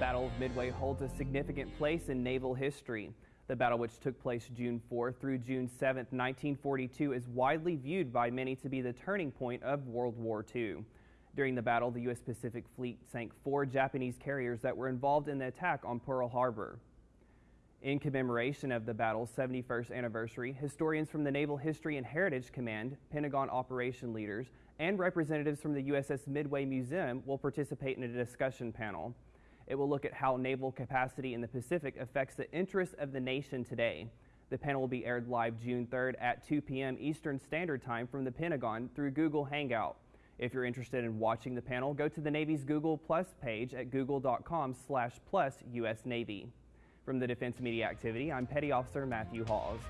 Battle of Midway holds a significant place in naval history. The battle, which took place June 4 through June 7, 1942, is widely viewed by many to be the turning point of World War II. During the battle, the U.S. Pacific Fleet sank four Japanese carriers that were involved in the attack on Pearl Harbor. In commemoration of the battle's 71st anniversary, historians from the Naval History and Heritage Command, Pentagon operation leaders, and representatives from the USS Midway Museum will participate in a discussion panel. It will look at how naval capacity in the Pacific affects the interests of the nation today. The panel will be aired live June 3rd at 2 p.m. Eastern Standard Time from the Pentagon through Google Hangout. If you're interested in watching the panel, go to the Navy's Google Plus page at google.com slash plus US Navy. From the Defense Media Activity, I'm Petty Officer Matthew Hawes.